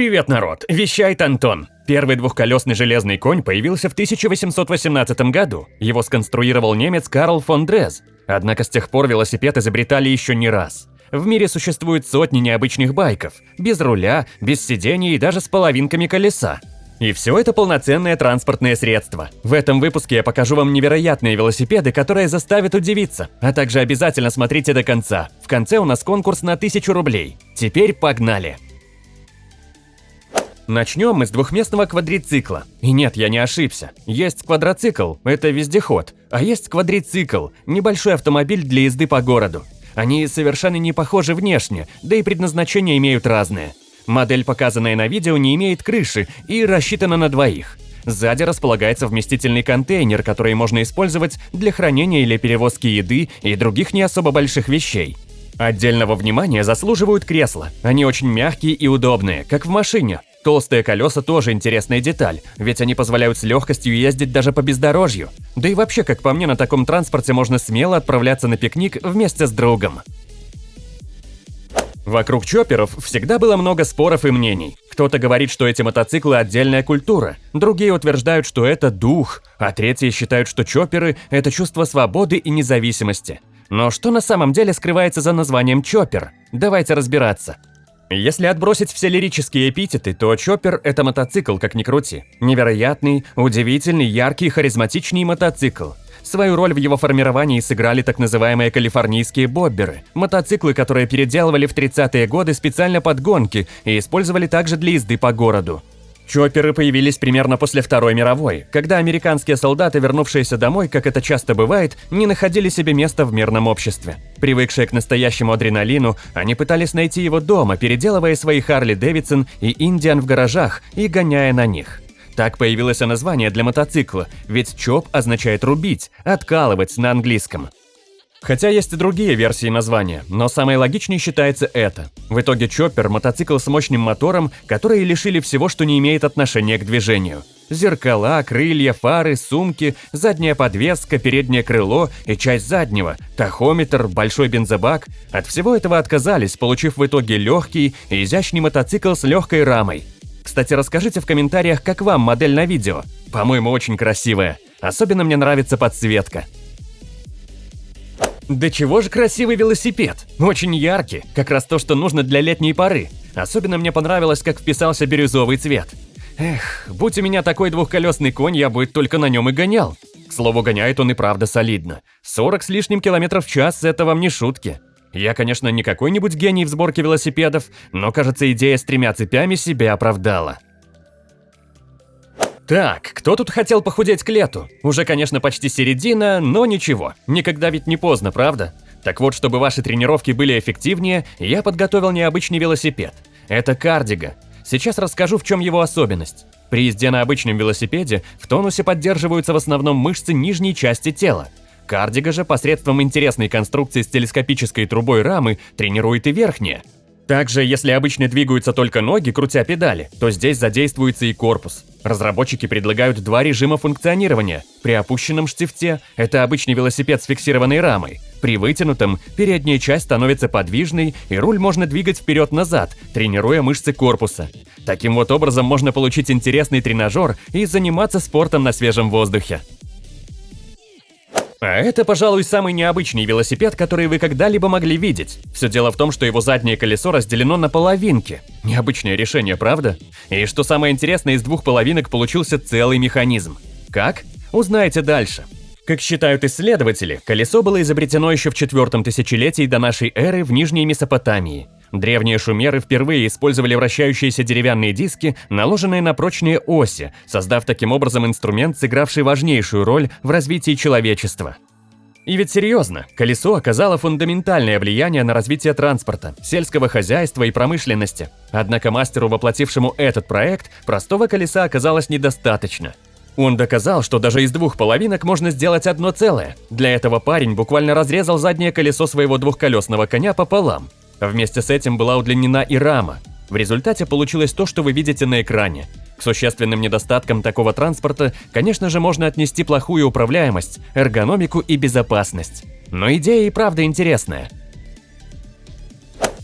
Привет, народ! Вещает Антон. Первый двухколесный железный конь появился в 1818 году. Его сконструировал немец Карл фон Дрез. Однако с тех пор велосипед изобретали еще не раз. В мире существует сотни необычных байков. Без руля, без сидений и даже с половинками колеса. И все это полноценное транспортное средство. В этом выпуске я покажу вам невероятные велосипеды, которые заставят удивиться. А также обязательно смотрите до конца. В конце у нас конкурс на 1000 рублей. Теперь погнали! Начнем мы с двухместного квадрицикла. И нет, я не ошибся. Есть квадроцикл – это вездеход, а есть квадрицикл – небольшой автомобиль для езды по городу. Они совершенно не похожи внешне, да и предназначение имеют разные. Модель, показанная на видео, не имеет крыши и рассчитана на двоих. Сзади располагается вместительный контейнер, который можно использовать для хранения или перевозки еды и других не особо больших вещей. Отдельного внимания заслуживают кресла. Они очень мягкие и удобные, как в машине. Толстые колеса тоже интересная деталь, ведь они позволяют с легкостью ездить даже по бездорожью. Да и вообще, как по мне, на таком транспорте можно смело отправляться на пикник вместе с другом. Вокруг чопперов всегда было много споров и мнений. Кто-то говорит, что эти мотоциклы – отдельная культура, другие утверждают, что это дух, а третьи считают, что чопперы – это чувство свободы и независимости. Но что на самом деле скрывается за названием чоппер? Давайте разбираться. Если отбросить все лирические эпитеты, то Чоппер – это мотоцикл, как ни крути. Невероятный, удивительный, яркий, харизматичный мотоцикл. Свою роль в его формировании сыграли так называемые калифорнийские бобберы – мотоциклы, которые переделывали в 30-е годы специально под гонки и использовали также для езды по городу. Чопперы появились примерно после Второй мировой, когда американские солдаты, вернувшиеся домой, как это часто бывает, не находили себе места в мирном обществе. Привыкшие к настоящему адреналину, они пытались найти его дома, переделывая свои Харли Дэвидсон и Индиан в гаражах и гоняя на них. Так появилось название для мотоцикла, ведь чоп означает рубить, откалывать на английском. Хотя есть и другие версии названия, но самой логичней считается это. В итоге Чоппер – мотоцикл с мощным мотором, которые лишили всего, что не имеет отношения к движению. Зеркала, крылья, фары, сумки, задняя подвеска, переднее крыло и часть заднего, тахометр, большой бензобак – от всего этого отказались, получив в итоге легкий и изящный мотоцикл с легкой рамой. Кстати, расскажите в комментариях, как вам модель на видео. По-моему, очень красивая. Особенно мне нравится подсветка. Да чего же красивый велосипед! Очень яркий, как раз то, что нужно для летней поры. Особенно мне понравилось, как вписался бирюзовый цвет. Эх, будь у меня такой двухколесный конь, я бы только на нем и гонял. К слову, гоняет он и правда солидно. 40 с лишним километров в час – это вам не шутки. Я, конечно, не какой-нибудь гений в сборке велосипедов, но, кажется, идея с тремя цепями себя оправдала. Так, кто тут хотел похудеть к лету? Уже, конечно, почти середина, но ничего. Никогда ведь не поздно, правда? Так вот, чтобы ваши тренировки были эффективнее, я подготовил необычный велосипед. Это кардига. Сейчас расскажу, в чем его особенность. При езде на обычном велосипеде в тонусе поддерживаются в основном мышцы нижней части тела. Кардига же посредством интересной конструкции с телескопической трубой рамы тренирует и верхние. Также, если обычно двигаются только ноги, крутя педали, то здесь задействуется и корпус. Разработчики предлагают два режима функционирования. При опущенном штифте – это обычный велосипед с фиксированной рамой. При вытянутом – передняя часть становится подвижной, и руль можно двигать вперед-назад, тренируя мышцы корпуса. Таким вот образом можно получить интересный тренажер и заниматься спортом на свежем воздухе. А это, пожалуй, самый необычный велосипед, который вы когда-либо могли видеть. Все дело в том, что его заднее колесо разделено на половинки. Необычное решение, правда? И что самое интересное, из двух половинок получился целый механизм. Как? Узнаете дальше. Как считают исследователи, колесо было изобретено еще в четвертом тысячелетии до нашей эры в Нижней Месопотамии. Древние шумеры впервые использовали вращающиеся деревянные диски, наложенные на прочные оси, создав таким образом инструмент, сыгравший важнейшую роль в развитии человечества. И ведь серьезно, колесо оказало фундаментальное влияние на развитие транспорта, сельского хозяйства и промышленности. Однако мастеру, воплотившему этот проект, простого колеса оказалось недостаточно. Он доказал, что даже из двух половинок можно сделать одно целое. Для этого парень буквально разрезал заднее колесо своего двухколесного коня пополам. Вместе с этим была удлинена и рама. В результате получилось то, что вы видите на экране. К существенным недостаткам такого транспорта, конечно же, можно отнести плохую управляемость, эргономику и безопасность. Но идея и правда интересная.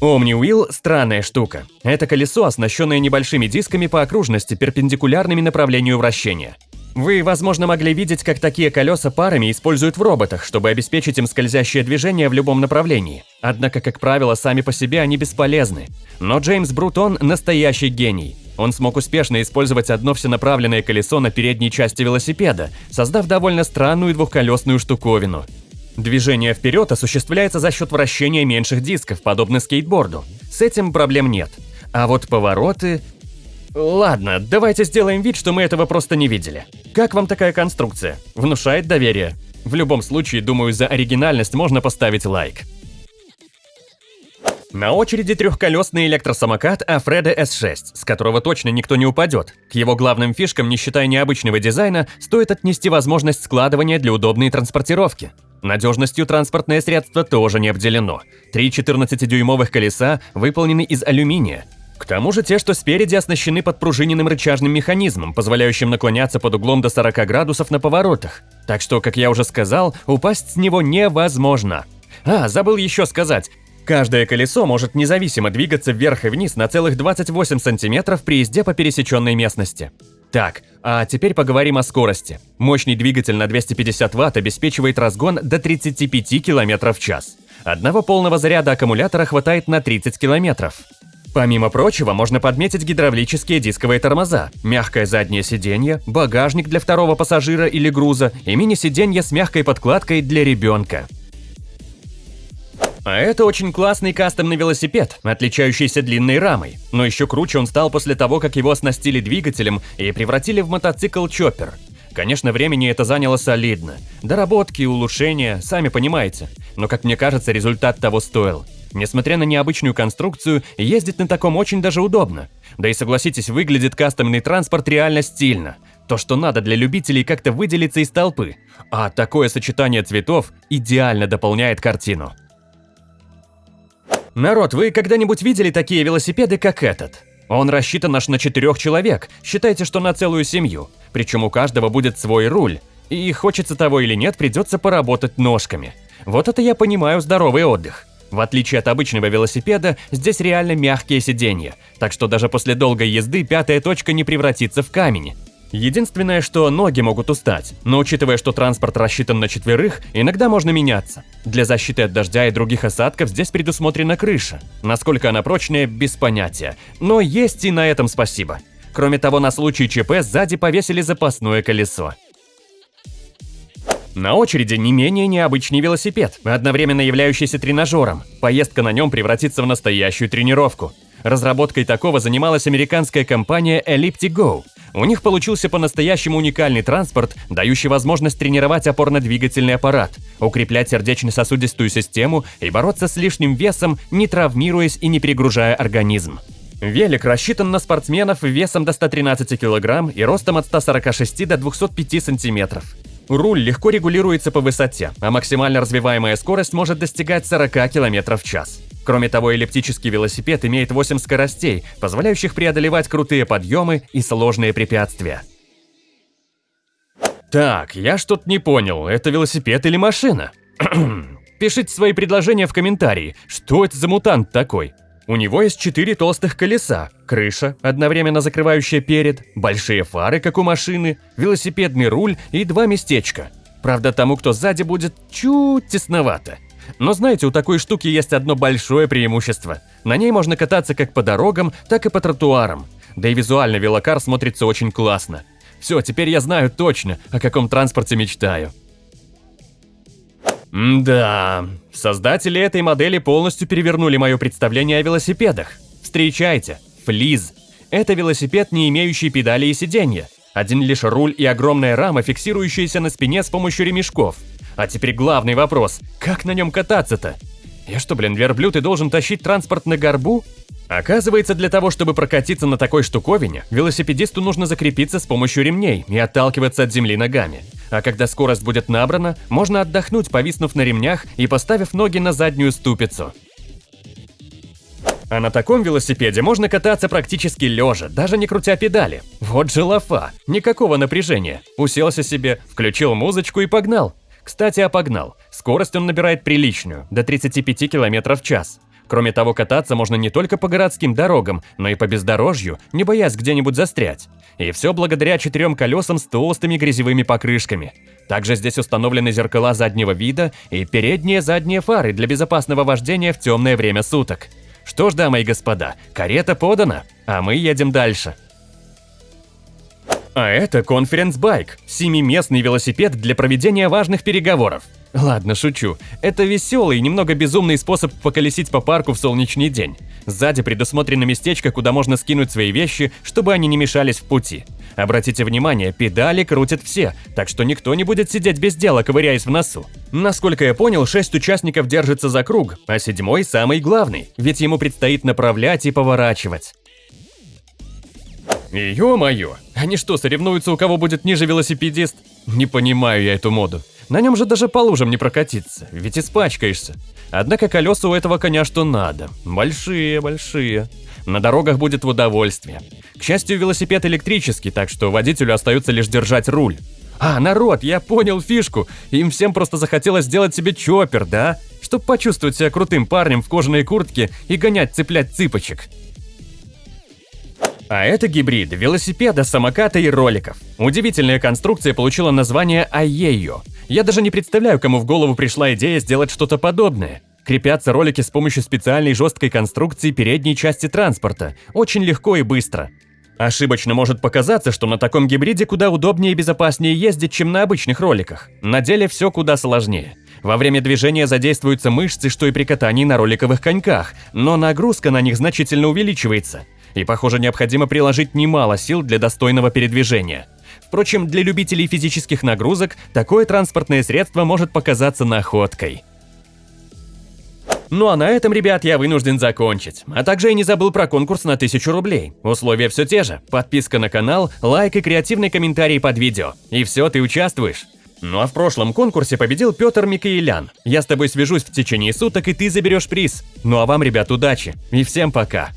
Omni-Wheel – странная штука. Это колесо, оснащенное небольшими дисками по окружности, перпендикулярными направлению вращения. Вы, возможно, могли видеть, как такие колеса парами используют в роботах, чтобы обеспечить им скользящее движение в любом направлении. Однако, как правило, сами по себе они бесполезны. Но Джеймс Брутон – настоящий гений. Он смог успешно использовать одно всенаправленное колесо на передней части велосипеда, создав довольно странную двухколесную штуковину. Движение вперед осуществляется за счет вращения меньших дисков, подобно скейтборду. С этим проблем нет. А вот повороты... Ладно, давайте сделаем вид, что мы этого просто не видели. Как вам такая конструкция? Внушает доверие? В любом случае, думаю, за оригинальность можно поставить лайк. На очереди трехколесный электросамокат Афреда S6, с которого точно никто не упадет. К его главным фишкам, не считая необычного дизайна, стоит отнести возможность складывания для удобной транспортировки. Надежностью транспортное средство тоже не обделено. Три 14-дюймовых колеса выполнены из алюминия. К тому же те, что спереди, оснащены подпружиненным рычажным механизмом, позволяющим наклоняться под углом до 40 градусов на поворотах. Так что, как я уже сказал, упасть с него невозможно. А, забыл еще сказать, Каждое колесо может независимо двигаться вверх и вниз на целых 28 сантиметров при езде по пересеченной местности. Так, а теперь поговорим о скорости. Мощный двигатель на 250 Вт обеспечивает разгон до 35 км в час. Одного полного заряда аккумулятора хватает на 30 км. Помимо прочего, можно подметить гидравлические дисковые тормоза, мягкое заднее сиденье, багажник для второго пассажира или груза и мини-сиденье с мягкой подкладкой для ребенка. А это очень классный кастомный велосипед, отличающийся длинной рамой. Но еще круче он стал после того, как его оснастили двигателем и превратили в мотоцикл-чоппер. Конечно, времени это заняло солидно. Доработки, улучшения, сами понимаете. Но, как мне кажется, результат того стоил. Несмотря на необычную конструкцию, ездить на таком очень даже удобно. Да и согласитесь, выглядит кастомный транспорт реально стильно. То, что надо для любителей как-то выделиться из толпы. А такое сочетание цветов идеально дополняет картину. Народ, вы когда-нибудь видели такие велосипеды, как этот? Он рассчитан аж на четырех человек, считайте, что на целую семью. Причем у каждого будет свой руль. И хочется того или нет, придется поработать ножками. Вот это я понимаю здоровый отдых. В отличие от обычного велосипеда, здесь реально мягкие сиденья, так что даже после долгой езды пятая точка не превратится в камень. Единственное, что ноги могут устать, но учитывая, что транспорт рассчитан на четверых, иногда можно меняться. Для защиты от дождя и других осадков здесь предусмотрена крыша. Насколько она прочная, без понятия. Но есть и на этом спасибо. Кроме того, на случай ЧП сзади повесили запасное колесо. На очереди не менее необычный велосипед, одновременно являющийся тренажером. Поездка на нем превратится в настоящую тренировку. Разработкой такого занималась американская компания Ellipti-Go. У них получился по-настоящему уникальный транспорт, дающий возможность тренировать опорно-двигательный аппарат, укреплять сердечно-сосудистую систему и бороться с лишним весом, не травмируясь и не перегружая организм. Велик рассчитан на спортсменов весом до 113 кг и ростом от 146 до 205 см. Руль легко регулируется по высоте, а максимально развиваемая скорость может достигать 40 км в час. Кроме того, эллиптический велосипед имеет 8 скоростей, позволяющих преодолевать крутые подъемы и сложные препятствия. Так, я что-то не понял, это велосипед или машина? Пишите свои предложения в комментарии, что это за мутант такой? У него есть четыре толстых колеса, крыша, одновременно закрывающая перед, большие фары, как у машины, велосипедный руль и два местечка. Правда, тому, кто сзади, будет чуть тесновато. Но знаете, у такой штуки есть одно большое преимущество. На ней можно кататься как по дорогам, так и по тротуарам. Да и визуально велокар смотрится очень классно. Все, теперь я знаю точно, о каком транспорте мечтаю. Да, создатели этой модели полностью перевернули мое представление о велосипедах. Встречайте, Флиз. Это велосипед, не имеющий педали и сиденья. Один лишь руль и огромная рама, фиксирующаяся на спине с помощью ремешков. А теперь главный вопрос. Как на нем кататься-то? Я что, блин, верблюд и должен тащить транспорт на горбу? Оказывается, для того, чтобы прокатиться на такой штуковине, велосипедисту нужно закрепиться с помощью ремней и отталкиваться от земли ногами. А когда скорость будет набрана, можно отдохнуть, повиснув на ремнях и поставив ноги на заднюю ступицу. А на таком велосипеде можно кататься практически лежа, даже не крутя педали. Вот же лафа, никакого напряжения. Уселся себе, включил музычку и погнал. Кстати, а погнал. Скорость он набирает приличную, до 35 км в час. Кроме того, кататься можно не только по городским дорогам, но и по бездорожью, не боясь где-нибудь застрять. И все благодаря четырем колесам с толстыми грязевыми покрышками. Также здесь установлены зеркала заднего вида и передние задние фары для безопасного вождения в темное время суток. Что ж, дамы и господа, карета подана, а мы едем дальше. А это конференц-байк, семиместный велосипед для проведения важных переговоров. Ладно, шучу. Это веселый и немного безумный способ поколесить по парку в солнечный день. Сзади предусмотрено местечко, куда можно скинуть свои вещи, чтобы они не мешались в пути. Обратите внимание, педали крутят все, так что никто не будет сидеть без дела, ковыряясь в носу. Насколько я понял, шесть участников держатся за круг, а седьмой самый главный, ведь ему предстоит направлять и поворачивать. Ё-моё, они что, соревнуются, у кого будет ниже велосипедист? Не понимаю я эту моду. На нем же даже по лужам не прокатиться, ведь испачкаешься. Однако колеса у этого коня что надо. Большие, большие. На дорогах будет в удовольствие. К счастью, велосипед электрический, так что водителю остается лишь держать руль. А, народ, я понял фишку. Им всем просто захотелось сделать себе чоппер, да? Чтоб почувствовать себя крутым парнем в кожаной куртке и гонять цеплять цыпочек. А это гибрид велосипеда, самоката и роликов. Удивительная конструкция получила название Аею. Я даже не представляю, кому в голову пришла идея сделать что-то подобное. Крепятся ролики с помощью специальной жесткой конструкции передней части транспорта. Очень легко и быстро. Ошибочно может показаться, что на таком гибриде куда удобнее и безопаснее ездить, чем на обычных роликах. На деле все куда сложнее. Во время движения задействуются мышцы, что и при катании на роликовых коньках, но нагрузка на них значительно увеличивается и, похоже, необходимо приложить немало сил для достойного передвижения. Впрочем, для любителей физических нагрузок такое транспортное средство может показаться находкой. Ну а на этом, ребят, я вынужден закончить. А также я не забыл про конкурс на 1000 рублей. Условия все те же. Подписка на канал, лайк и креативный комментарий под видео. И все, ты участвуешь. Ну а в прошлом конкурсе победил Петр Микаэлян. Я с тобой свяжусь в течение суток, и ты заберешь приз. Ну а вам, ребят, удачи. И всем пока.